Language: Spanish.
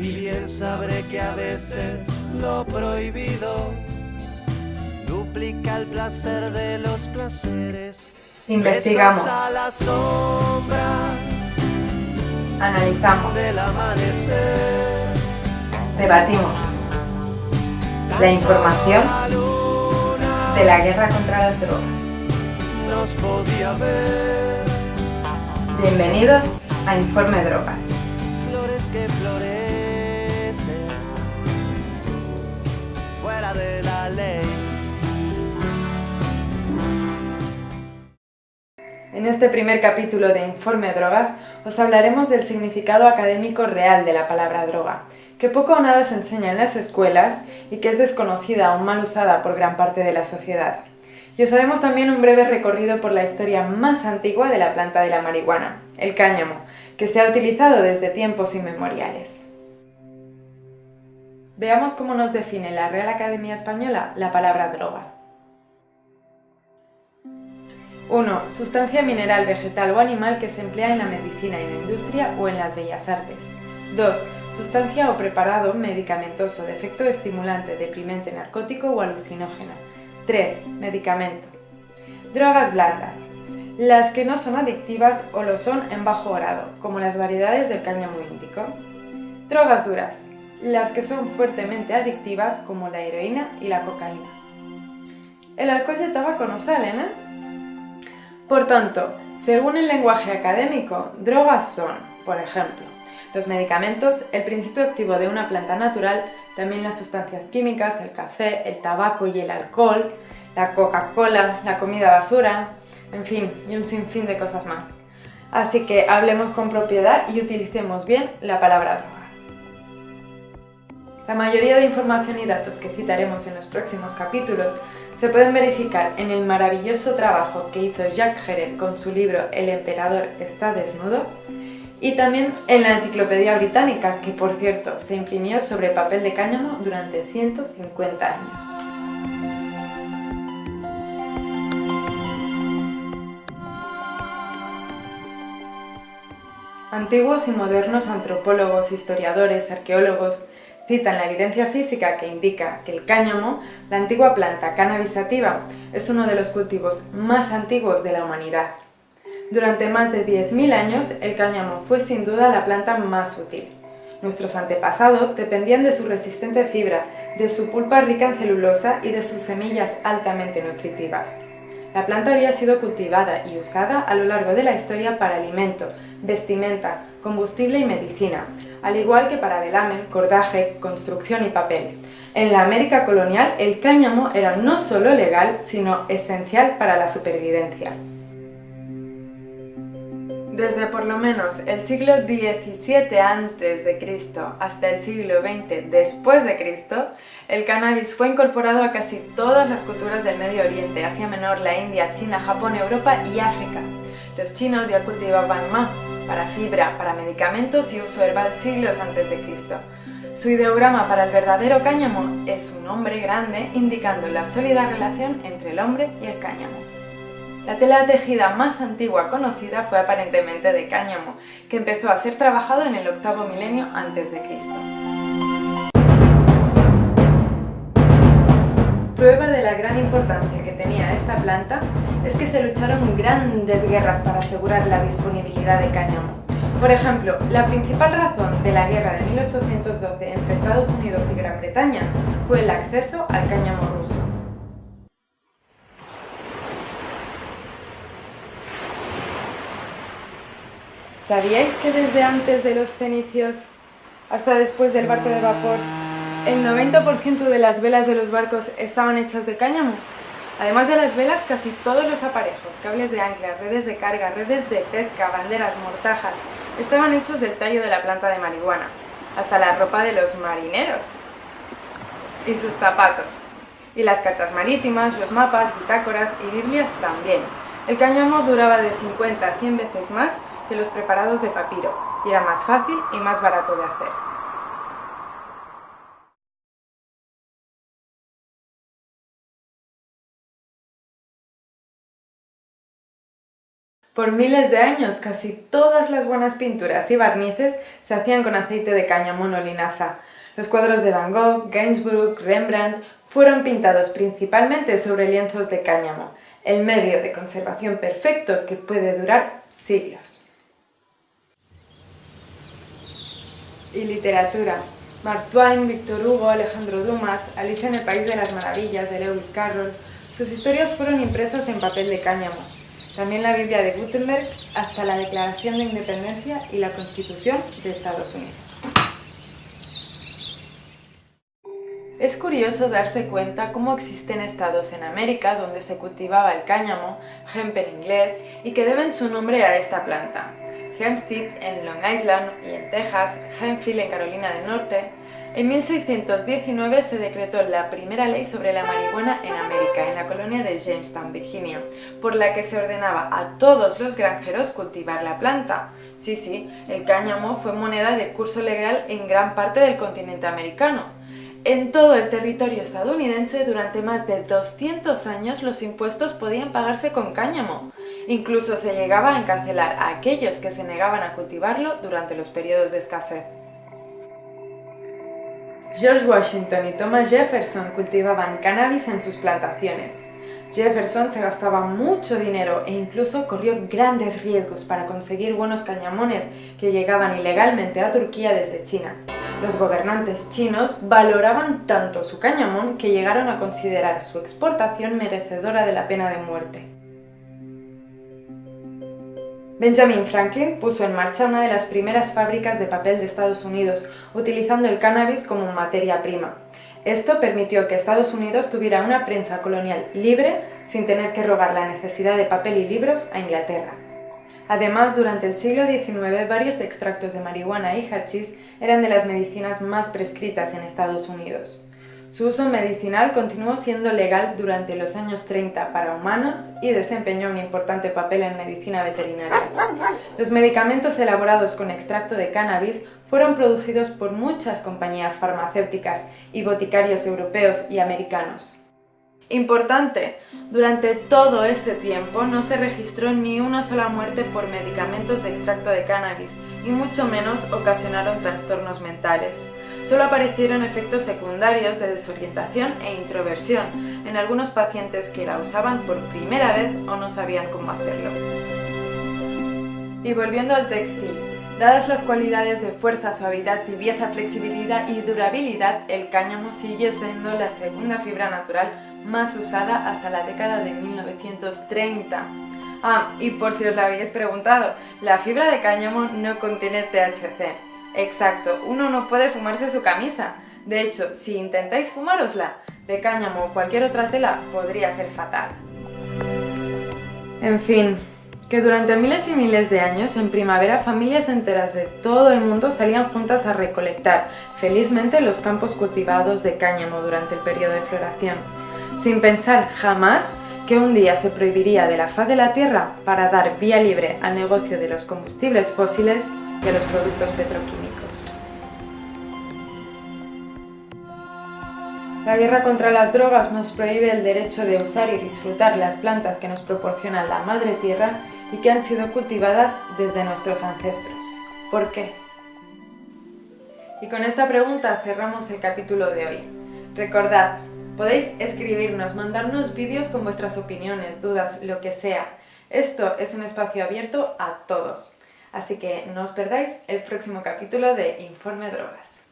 y bien sabré que a veces lo prohibido duplica el placer de los placeres. Investigamos. A la sombra Analizamos. del amanecer. Debatimos. La información de la guerra contra las drogas. nos podía ver. Bienvenidos a Informe Drogas. Flores que florecen de la ley. En este primer capítulo de Informe Drogas os hablaremos del significado académico real de la palabra droga, que poco o nada se enseña en las escuelas y que es desconocida o mal usada por gran parte de la sociedad. Y os haremos también un breve recorrido por la historia más antigua de la planta de la marihuana, el cáñamo, que se ha utilizado desde tiempos inmemoriales. Veamos cómo nos define la Real Academia Española la palabra droga. 1. Sustancia mineral, vegetal o animal que se emplea en la medicina, en la industria o en las bellas artes. 2. Sustancia o preparado medicamentoso de efecto estimulante, deprimente, narcótico o alucinógeno. 3. Medicamento. Drogas blandas. Las que no son adictivas o lo son en bajo grado, como las variedades del cáñamo índico. Drogas duras. Las que son fuertemente adictivas, como la heroína y la cocaína. El alcohol y el tabaco no salen, ¿eh? Por tanto, según el lenguaje académico, drogas son, por ejemplo, los medicamentos, el principio activo de una planta natural, también las sustancias químicas, el café, el tabaco y el alcohol, la Coca-Cola, la comida basura, en fin, y un sinfín de cosas más. Así que hablemos con propiedad y utilicemos bien la palabra droga. La mayoría de información y datos que citaremos en los próximos capítulos se pueden verificar en el maravilloso trabajo que hizo Jacques Gerel con su libro El emperador está desnudo y también en la Enciclopedia Británica, que por cierto se imprimió sobre papel de cáñamo durante 150 años. Antiguos y modernos antropólogos, historiadores, arqueólogos citan la evidencia física que indica que el cáñamo, la antigua planta cannabis sativa, es uno de los cultivos más antiguos de la humanidad. Durante más de 10.000 años, el cáñamo fue sin duda la planta más útil. Nuestros antepasados dependían de su resistente fibra, de su pulpa rica en celulosa y de sus semillas altamente nutritivas. La planta había sido cultivada y usada a lo largo de la historia para alimento, vestimenta, combustible y medicina, al igual que para velamen, cordaje, construcción y papel. En la América colonial, el cáñamo era no solo legal, sino esencial para la supervivencia. Desde por lo menos el siglo XVII a.C. hasta el siglo XX después de Cristo, el cannabis fue incorporado a casi todas las culturas del Medio Oriente, Asia Menor, la India, China, Japón, Europa y África. Los chinos ya cultivaban ma para fibra, para medicamentos y uso herbal siglos antes de Cristo. Su ideograma para el verdadero cáñamo es un hombre grande indicando la sólida relación entre el hombre y el cáñamo. La tela tejida más antigua conocida fue aparentemente de cáñamo, que empezó a ser trabajado en el octavo milenio antes de Cristo. Prueba de la gran importancia que tenía esta planta es que se lucharon grandes guerras para asegurar la disponibilidad de cáñamo. Por ejemplo, la principal razón de la guerra de 1812 entre Estados Unidos y Gran Bretaña fue el acceso al cáñamo ruso. ¿Sabíais que desde antes de los fenicios hasta después del barco de vapor, el 90% de las velas de los barcos estaban hechas de cáñamo? Además de las velas, casi todos los aparejos, cables de ancla, redes de carga, redes de pesca, banderas, mortajas, estaban hechos del tallo de la planta de marihuana, hasta la ropa de los marineros y sus zapatos. Y las cartas marítimas, los mapas, bitácoras y biblias también. El cáñamo duraba de 50 a 100 veces más que los preparados de papiro, y era más fácil y más barato de hacer. Por miles de años, casi todas las buenas pinturas y barnices se hacían con aceite de cáñamo o linaza. Los cuadros de Van Gogh, Gainsborough, Rembrandt fueron pintados principalmente sobre lienzos de cáñamo, el medio de conservación perfecto que puede durar siglos. Y literatura. Mark Twain, Victor Hugo, Alejandro Dumas, Alicia en el País de las Maravillas de Lewis Carroll, sus historias fueron impresas en papel de cáñamo. También la Biblia de Gutenberg hasta la Declaración de Independencia y la Constitución de Estados Unidos. Es curioso darse cuenta cómo existen estados en América donde se cultivaba el cáñamo, hemp en inglés, y que deben su nombre a esta planta. Hempstead en Long Island y en Texas, Hempfield en Carolina del Norte, en 1619 se decretó la primera ley sobre la marihuana en América, en la colonia de Jamestown, Virginia, por la que se ordenaba a todos los granjeros cultivar la planta. Sí, sí, el cáñamo fue moneda de curso legal en gran parte del continente americano. En todo el territorio estadounidense durante más de 200 años los impuestos podían pagarse con cáñamo. Incluso se llegaba a encarcelar a aquellos que se negaban a cultivarlo durante los periodos de escasez. George Washington y Thomas Jefferson cultivaban cannabis en sus plantaciones. Jefferson se gastaba mucho dinero e incluso corrió grandes riesgos para conseguir buenos cañamones que llegaban ilegalmente a Turquía desde China. Los gobernantes chinos valoraban tanto su cañamón que llegaron a considerar su exportación merecedora de la pena de muerte. Benjamin Franklin puso en marcha una de las primeras fábricas de papel de Estados Unidos, utilizando el cannabis como materia prima. Esto permitió que Estados Unidos tuviera una prensa colonial libre sin tener que robar la necesidad de papel y libros a Inglaterra. Además, durante el siglo XIX varios extractos de marihuana y hachís eran de las medicinas más prescritas en Estados Unidos. Su uso medicinal continuó siendo legal durante los años 30 para humanos y desempeñó un importante papel en medicina veterinaria. Los medicamentos elaborados con extracto de cannabis fueron producidos por muchas compañías farmacéuticas y boticarios europeos y americanos. Importante, durante todo este tiempo no se registró ni una sola muerte por medicamentos de extracto de cannabis y mucho menos ocasionaron trastornos mentales. Solo aparecieron efectos secundarios de desorientación e introversión en algunos pacientes que la usaban por primera vez o no sabían cómo hacerlo. Y volviendo al textil, Dadas las cualidades de fuerza, suavidad, tibieza, flexibilidad y durabilidad, el cáñamo sigue siendo la segunda fibra natural más usada hasta la década de 1930. Ah, y por si os lo habéis preguntado, la fibra de cáñamo no contiene THC. Exacto, uno no puede fumarse su camisa. De hecho, si intentáis fumárosla, de cáñamo o cualquier otra tela podría ser fatal. En fin, que durante miles y miles de años, en primavera, familias enteras de todo el mundo salían juntas a recolectar felizmente los campos cultivados de cáñamo durante el periodo de floración sin pensar jamás que un día se prohibiría de la faz de la Tierra para dar vía libre al negocio de los combustibles fósiles y a los productos petroquímicos. La guerra contra las drogas nos prohíbe el derecho de usar y disfrutar las plantas que nos proporciona la Madre Tierra y que han sido cultivadas desde nuestros ancestros. ¿Por qué? Y con esta pregunta cerramos el capítulo de hoy. Recordad, Podéis escribirnos, mandarnos vídeos con vuestras opiniones, dudas, lo que sea. Esto es un espacio abierto a todos. Así que no os perdáis el próximo capítulo de Informe Drogas.